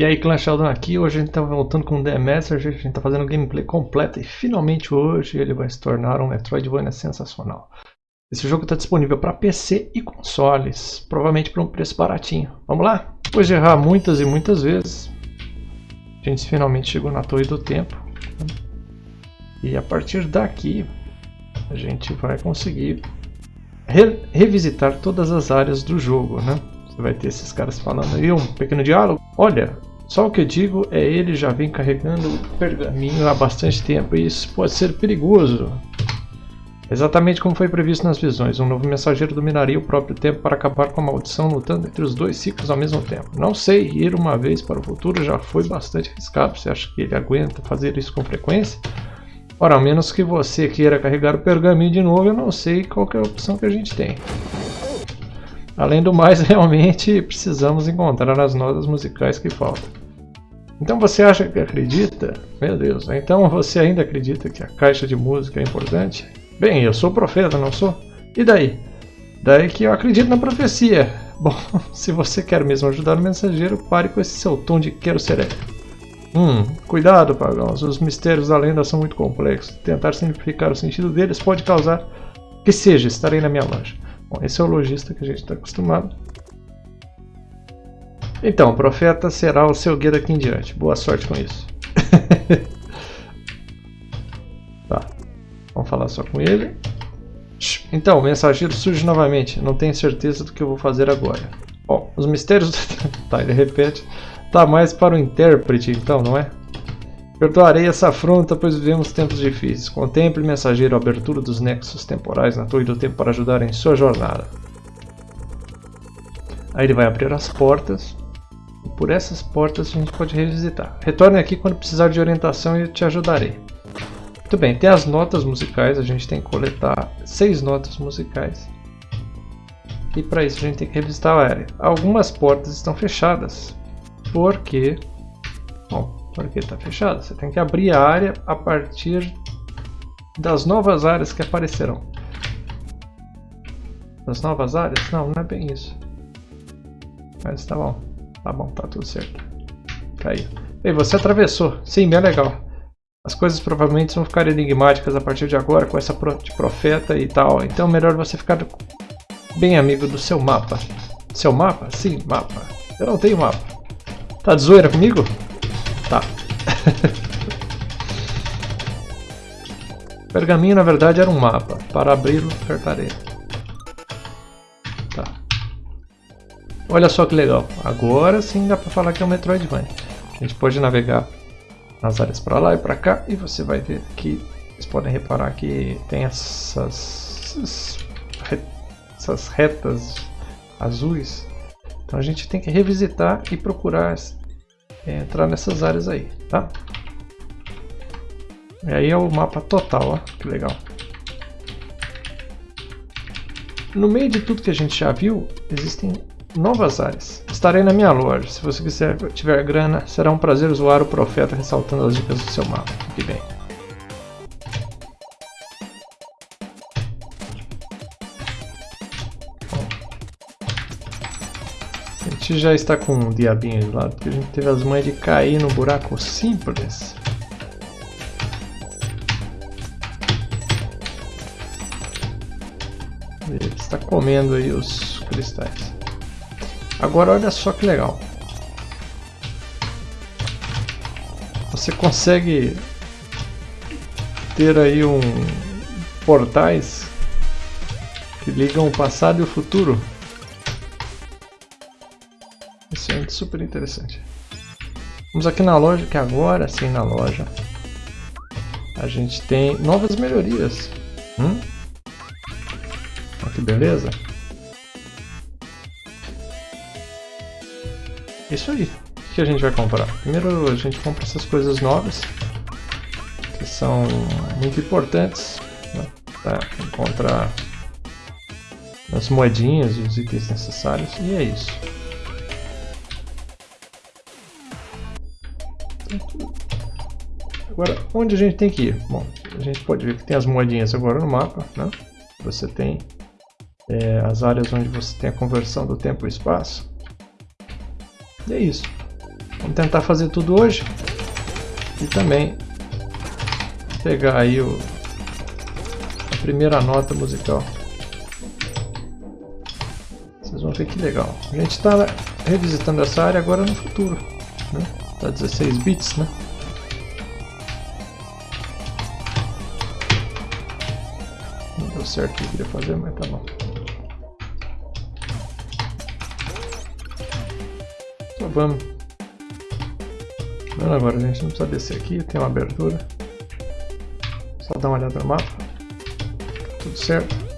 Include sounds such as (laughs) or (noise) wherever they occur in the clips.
E aí Clan Sheldon aqui, hoje a gente está voltando com o The Message, a gente está fazendo gameplay completa e finalmente hoje ele vai se tornar um Metroidvania sensacional. Esse jogo está disponível para PC e consoles, provavelmente por um preço baratinho. Vamos lá? Depois de errar muitas e muitas vezes, a gente finalmente chegou na Torre do Tempo. E a partir daqui, a gente vai conseguir re revisitar todas as áreas do jogo, né? Você vai ter esses caras falando aí, um pequeno diálogo. Olha, só o que eu digo é ele já vem carregando o pergaminho há bastante tempo e isso pode ser perigoso. Exatamente como foi previsto nas visões, um novo mensageiro dominaria o próprio tempo para acabar com a maldição lutando entre os dois ciclos ao mesmo tempo. Não sei, ir uma vez para o futuro já foi bastante arriscado, você acha que ele aguenta fazer isso com frequência? Ora, a menos que você queira carregar o pergaminho de novo, eu não sei qual é a opção que a gente tem. Além do mais, (laughs) realmente precisamos encontrar as notas musicais que faltam. Então você acha que acredita? Meu Deus, então você ainda acredita que a caixa de música é importante? Bem, eu sou profeta, não sou? E daí? Daí que eu acredito na profecia. (laughs) Bom, se você quer mesmo ajudar o mensageiro, pare com esse seu tom de quero ser. Hum, cuidado, pagãos. Os mistérios da lenda são muito complexos. Tentar simplificar o sentido deles pode causar que seja, estarei na minha loja. Bom, esse é o lojista que a gente está acostumado. Então, o profeta será o seu guia daqui em diante. Boa sorte com isso. (laughs) tá. Vamos falar só com ele. Então, o mensageiro surge novamente. Não tenho certeza do que eu vou fazer agora. Bom, os mistérios... (laughs) tá, ele repete. Tá mais para o intérprete, então, não é? Perdoarei essa afronta, pois vivemos tempos difíceis. Contemple, mensageiro, a abertura dos nexos temporais na Torre do Tempo para ajudar em sua jornada. Aí ele vai abrir as portas. Por essas portas a gente pode revisitar. Retorne aqui quando precisar de orientação e eu te ajudarei. Muito bem, tem as notas musicais. A gente tem que coletar seis notas musicais. E para isso a gente tem que revisitar a área. Algumas portas estão fechadas. Porque... Bom, porque está fechada. Você tem que abrir a área a partir das novas áreas que aparecerão. Das novas áreas? Não, não é bem isso. Mas tá bom. Tá bom, tá tudo certo. Tá aí. Ei, você atravessou. Sim, bem legal. As coisas provavelmente vão ficar enigmáticas a partir de agora com essa de profeta e tal. Então melhor você ficar bem amigo do seu mapa. Seu mapa? Sim, mapa. Eu não tenho mapa. Tá de zoeira comigo? Tá. pergaminho na verdade era um mapa. Para abri-lo, apertarei. Tá. Olha só que legal. Agora sim dá para falar que é um Metroidvania. A gente pode navegar nas áreas para lá e para cá e você vai ver que vocês podem reparar que tem essas, essas retas azuis. Então a gente tem que revisitar e procurar é, entrar nessas áreas aí, tá? E aí é o mapa total, ó, que legal. No meio de tudo que a gente já viu, existem novas áreas. Estarei na minha loja. Se você quiser tiver grana, será um prazer zoar o profeta ressaltando as dicas do seu mapa. Fique bem. Gente já está com um diabinho de lado, porque a gente teve as mães de cair no buraco simples. Ele está comendo aí os cristais. Agora olha só que legal. Você consegue ter aí um portais que ligam o passado e o futuro. Super interessante. Vamos aqui na loja, que agora sim na loja a gente tem novas melhorias. Hum? Olha que beleza. Isso aí. O que a gente vai comprar? Primeiro a gente compra essas coisas novas, que são muito importantes né, para encontrar as moedinhas e os itens necessários, e é isso. Agora, onde a gente tem que ir? Bom, a gente pode ver que tem as moedinhas agora no mapa, né? Você tem é, as áreas onde você tem a conversão do tempo e espaço. E é isso. Vamos tentar fazer tudo hoje. E também pegar aí o, a primeira nota musical. Vocês vão ver que legal. A gente está revisitando essa área agora no futuro. Né? Tá 16 bits, né? Não deu certo o que eu queria fazer, mas tá bom. Então vamos. Vamos agora, a gente não precisa descer aqui, tem uma abertura. Só dar uma olhada no mapa. Tudo certo.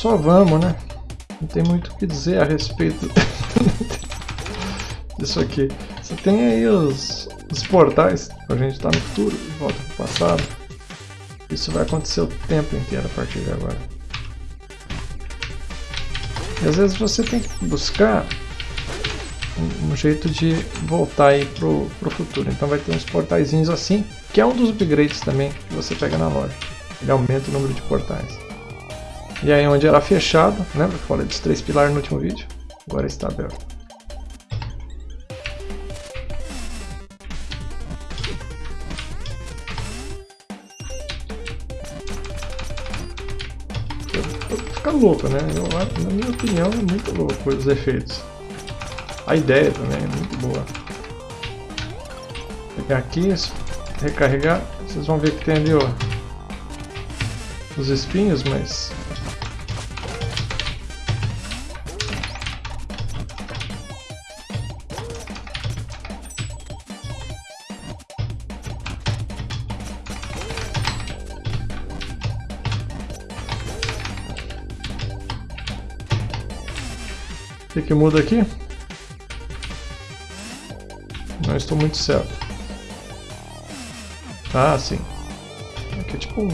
Só vamos, né? Não tem muito o que dizer a respeito (laughs) disso aqui. Você tem aí os, os portais, a gente estar tá no futuro e volta para o passado. Isso vai acontecer o tempo inteiro a partir de agora. E às vezes você tem que buscar um, um jeito de voltar aí pro, pro futuro. Então vai ter uns portaizinhos assim, que é um dos upgrades também que você pega na loja. Ele aumenta o número de portais. E aí onde era fechado, lembra que falei dos três pilares no último vídeo? Agora está aberto. Fica louco, né? Eu, na minha opinião é muito louco os efeitos. A ideia também é muito boa. Pegar aqui, recarregar, vocês vão ver que tem ali ó, os espinhos, mas O que, que muda aqui? Não estou muito certo. Ah, sim. Aqui é tipo.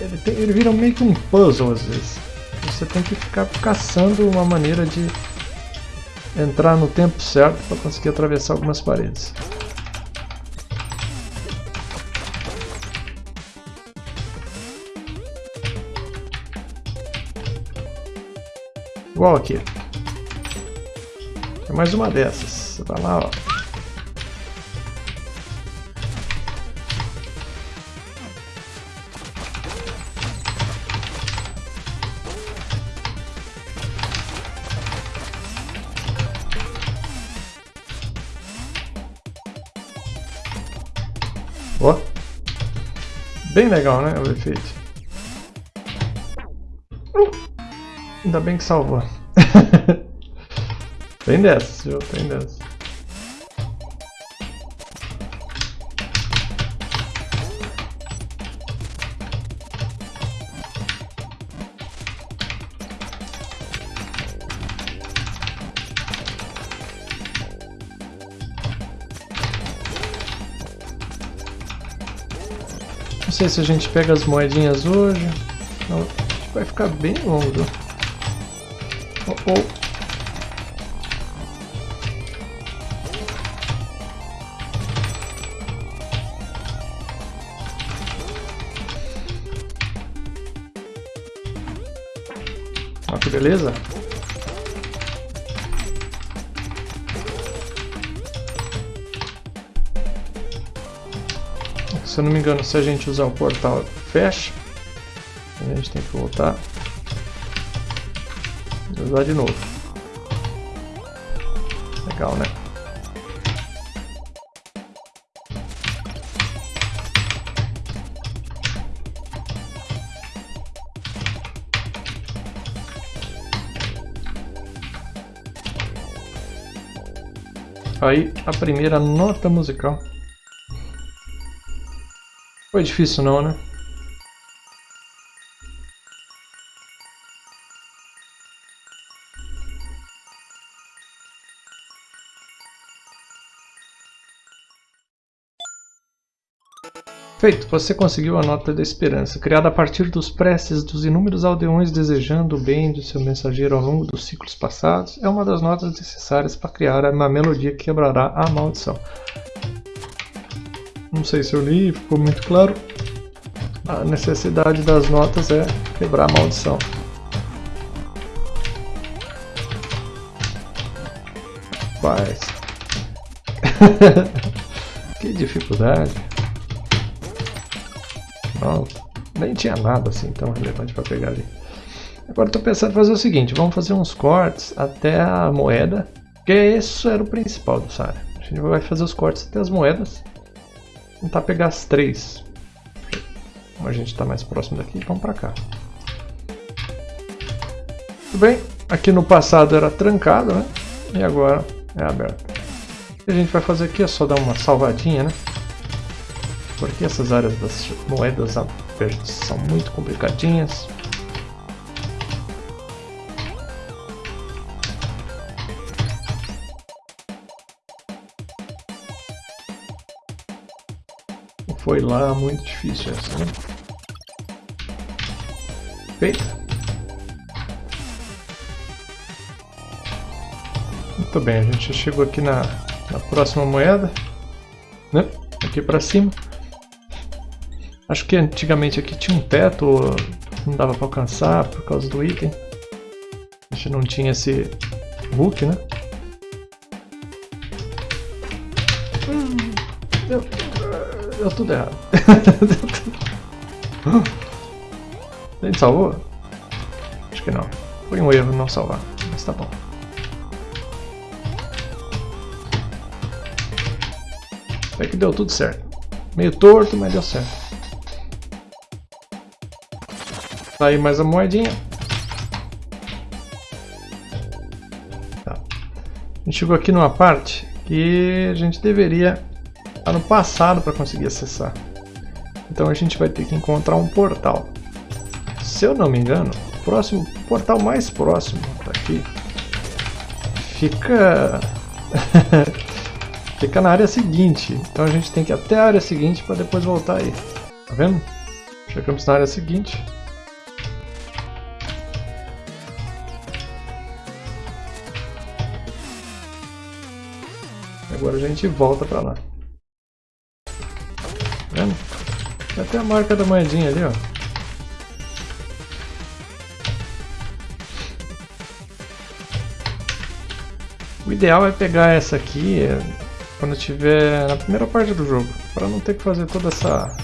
Ele, tem, ele vira meio que um puzzle às vezes. Você tem que ficar caçando uma maneira de entrar no tempo certo para conseguir atravessar algumas paredes. Igual aqui. É mais uma dessas. Você tá lá, ó. Ó. Bem legal, né? O efeito. Ainda bem que salvou. (laughs) tem dessa, viu? Tem dessa. Não sei se a gente pega as moedinhas hoje. Não, vai ficar bem longo. Oh, oh. Que beleza. Se eu não me engano, se a gente usar o portal fecha, a gente tem que voltar usar de novo. Legal, né? Aí, a primeira nota musical. Foi difícil não, né? Feito, você conseguiu a nota da esperança, criada a partir dos preces dos inúmeros aldeões desejando o bem do seu mensageiro ao longo dos ciclos passados. É uma das notas necessárias para criar uma melodia que quebrará a maldição. Não sei se eu li, ficou muito claro. A necessidade das notas é quebrar a maldição. Paz. (laughs) que dificuldade. Não, nem tinha nada assim tão relevante para pegar ali. Agora estou pensando em fazer o seguinte, vamos fazer uns cortes até a moeda, porque isso era o principal do Sara. A gente vai fazer os cortes até as moedas, tentar pegar as três. Como a gente está mais próximo daqui, vamos para cá. Tudo bem, aqui no passado era trancado, né? E agora é aberto. O que a gente vai fazer aqui é só dar uma salvadinha, né? Porque essas áreas das moedas verdes são muito complicadinhas. Foi lá muito difícil essa, né? Feita. Muito bem, a gente chegou aqui na, na próxima moeda, né? Aqui para cima. Acho que antigamente aqui tinha um teto, não dava para alcançar por causa do item. A gente não tinha esse hook, né? Hum, deu, deu tudo errado. (laughs) A gente salvou? Acho que não. Foi um erro não salvar, mas tá bom. Até que deu tudo certo. Meio torto, mas deu certo. Tá aí mais a moedinha. Tá. A gente chegou aqui numa parte que a gente deveria estar no passado para conseguir acessar. Então a gente vai ter que encontrar um portal. Se eu não me engano, o próximo portal mais próximo daqui fica (laughs) fica na área seguinte. Então a gente tem que ir até a área seguinte para depois voltar aí. Tá vendo? Chegamos na área seguinte. Agora a gente volta pra lá. Tá vendo? Tem até a marca da moedinha ali, ó. O ideal é pegar essa aqui é, quando estiver na primeira parte do jogo, para não ter que fazer toda essa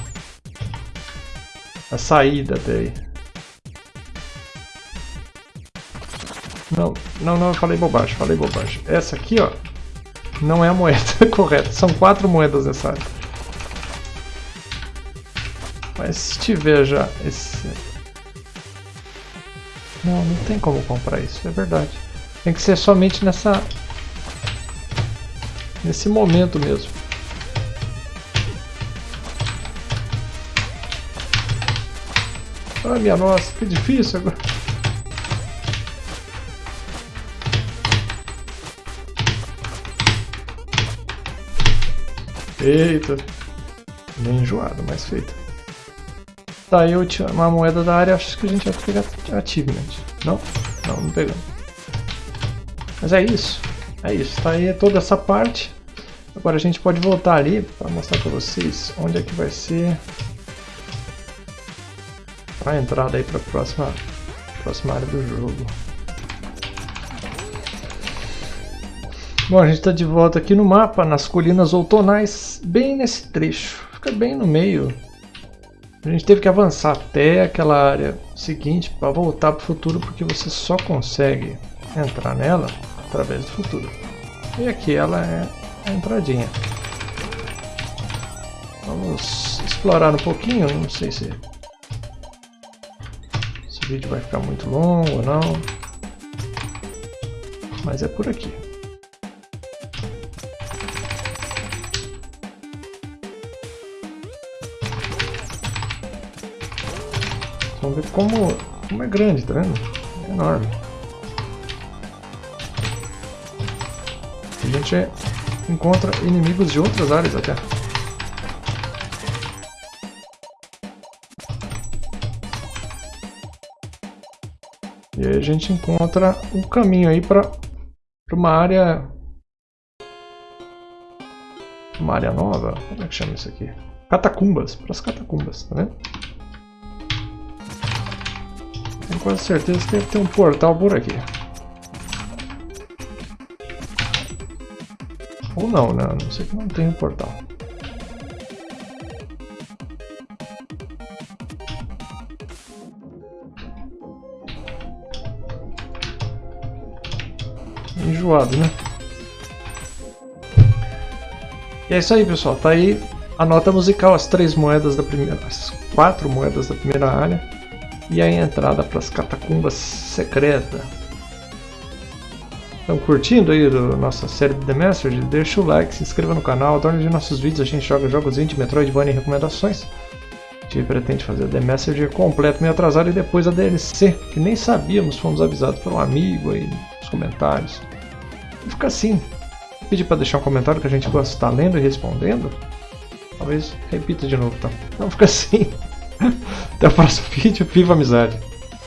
a saída daí. Não, não, não, eu falei bobagem, falei bobagem. Essa aqui, ó, não é a moeda (laughs) correta. São quatro moedas nessa área. Mas se tiver já esse... Não, não tem como comprar isso, é verdade. Tem que ser somente nessa... Nesse momento mesmo. Ah, minha nossa, que difícil agora. Eita. Bem enjoado, mas feito. Tá, aí uma moeda da área, acho que a gente vai pegar achievement. Não? Não, não pegamos. Mas é isso. É isso. Tá aí toda essa parte. Agora a gente pode voltar ali para mostrar para vocês onde é que vai ser a entrada aí para a próxima, próxima área do jogo. Bom, a gente está de volta aqui no mapa, nas colinas outonais, bem nesse trecho, fica bem no meio. A gente teve que avançar até aquela área seguinte para voltar para o futuro, porque você só consegue entrar nela através do futuro. E aqui ela é a entradinha. Vamos explorar um pouquinho, não sei se esse vídeo vai ficar muito longo ou não, mas é por aqui. ver como, como é grande, tá vendo? É enorme. A gente encontra inimigos de outras áreas até. E aí a gente encontra um caminho aí para uma área... Uma área nova? Como é que chama isso aqui? Catacumbas, para as catacumbas, tá vendo? Tenho quase certeza que deve ter um portal por aqui. Ou não, né? Não sei que não tem um portal. Enjoado, né? E é isso aí, pessoal. Tá aí a nota musical, as três moedas da primeira, as quatro moedas da primeira área e a entrada para as catacumbas secretas. Estão curtindo aí a nossa série de The Message? Deixa o like, se inscreva no canal, adore de nossos vídeos, a gente joga jogos indie, Metroidvania e recomendações. A gente pretende fazer The Messenger completo, meio atrasado, e depois a DLC, que nem sabíamos, fomos avisados por um amigo aí nos comentários. E fica assim. Pedir para deixar um comentário que a gente gosta de estar lendo e respondendo. Talvez repita de novo, tá? Então fica assim. Até o próximo vídeo. Viva a amizade!